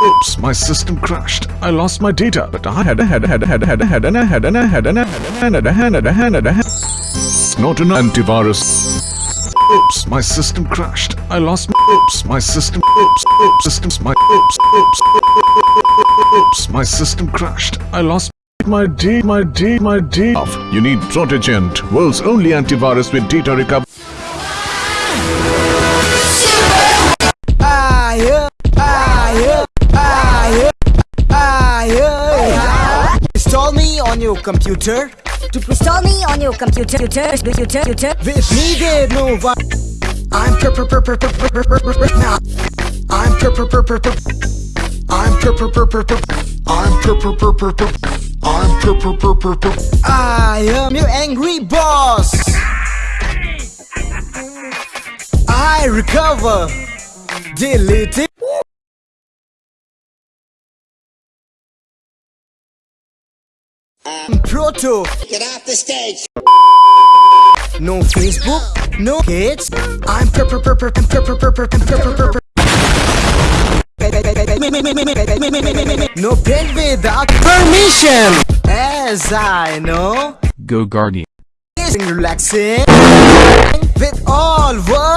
Oops, my system crashed. I lost my data, but I had a head, head, head, head, head, and a head, and a head, and a head, and a head, and a head, and a head. Not an antivirus. Oops, my system crashed. I lost my oops, my system oops, oops, systems my oops, oops, oops, my system crashed. I lost my D, my D, my D. You need Protegent, world's only antivirus with data recovery. On your computer. To install me on your computer, computer, computer, computer. If needed, no one. I'm per per per per per per per per per now. I'm per per per per per. I'm per per per per per. I'm per per per per per. I'm per per per per per. I am your angry boss. I recover. Delete it. Proto. Get off the stage. No Facebook, no kids. I'm per per per per per per per per per per per per. No pen without permission. As I know, Go Guardian. is relaxing with all work.